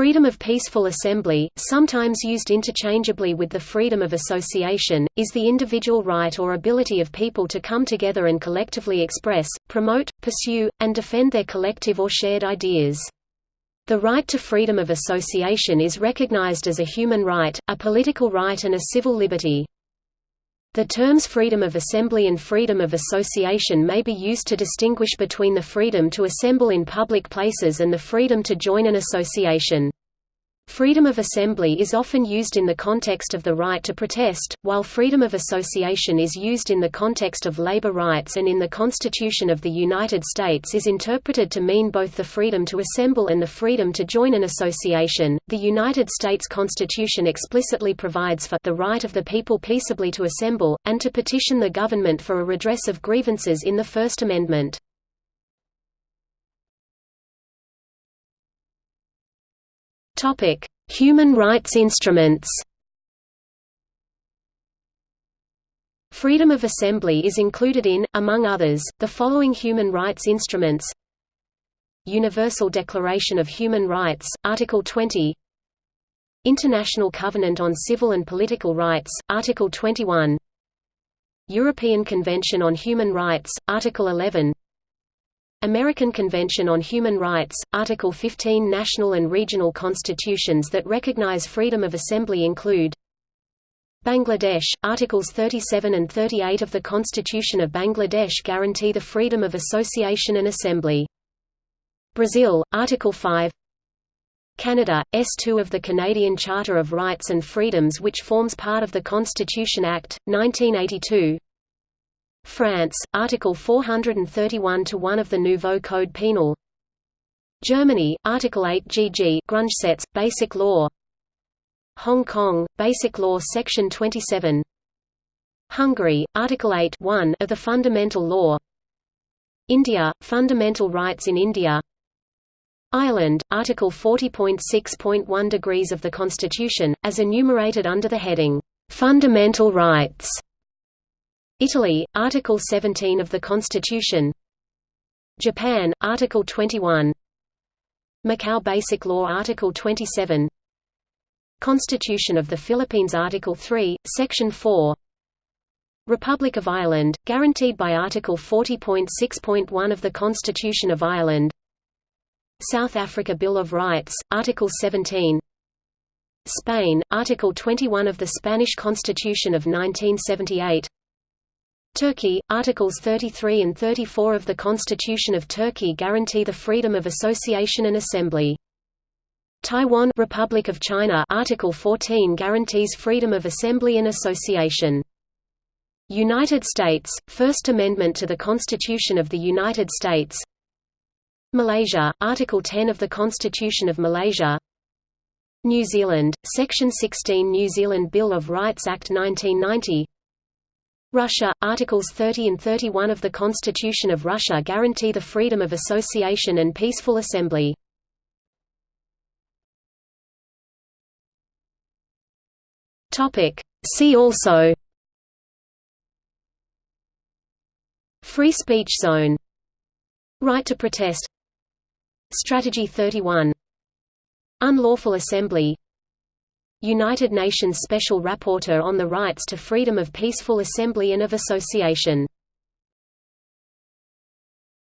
Freedom of peaceful assembly, sometimes used interchangeably with the freedom of association, is the individual right or ability of people to come together and collectively express, promote, pursue, and defend their collective or shared ideas. The right to freedom of association is recognized as a human right, a political right and a civil liberty. The terms freedom of assembly and freedom of association may be used to distinguish between the freedom to assemble in public places and the freedom to join an association. Freedom of assembly is often used in the context of the right to protest, while freedom of association is used in the context of labor rights and in the Constitution of the United States is interpreted to mean both the freedom to assemble and the freedom to join an association. The United States Constitution explicitly provides for the right of the people peaceably to assemble, and to petition the government for a redress of grievances in the First Amendment. Topic: Human rights instruments. Freedom of assembly is included in, among others, the following human rights instruments. Universal Declaration of Human Rights, Article 20 International Covenant on Civil and Political Rights, Article 21 European Convention on Human Rights, Article 11 American Convention on Human Rights, Article 15 National and regional constitutions that recognize freedom of assembly include Bangladesh, Articles 37 and 38 of the Constitution of Bangladesh guarantee the freedom of association and assembly. Brazil, Article 5 Canada, S2 of the Canadian Charter of Rights and Freedoms which forms part of the Constitution Act, 1982 France, Article 431-1 of the Nouveau Code Pénal Germany, Article 8 GG Grundgesetz, Basic Law. Hong Kong, Basic Law Section 27 Hungary, Article 8 1 of the Fundamental Law. India, Fundamental Rights in India. Ireland, Article 40.6.1 degrees of the Constitution, as enumerated under the heading, "'Fundamental Rights' Italy, Article 17 of the Constitution. Japan, Article 21 Macau Basic Law Article 27 Constitution of the Philippines Article 3, Section 4 Republic of Ireland, guaranteed by Article 40.6.1 of the Constitution of Ireland. South Africa Bill of Rights, Article 17 Spain, Article 21 of the Spanish Constitution of 1978 Turkey, Articles 33 and 34 of the Constitution of Turkey guarantee the freedom of association and assembly. Taiwan Republic of China Article 14 guarantees freedom of assembly and association. United States, First Amendment to the Constitution of the United States Malaysia, Article 10 of the Constitution of Malaysia New Zealand, Section 16 New Zealand Bill of Rights Act 1990 Russia, Articles 30 and 31 of the Constitution of Russia guarantee the freedom of association and peaceful assembly. See also. Free speech zone. Right to protest. Strategy 31 Unlawful assembly United Nations Special Rapporteur on the Rights to Freedom of Peaceful Assembly and of Association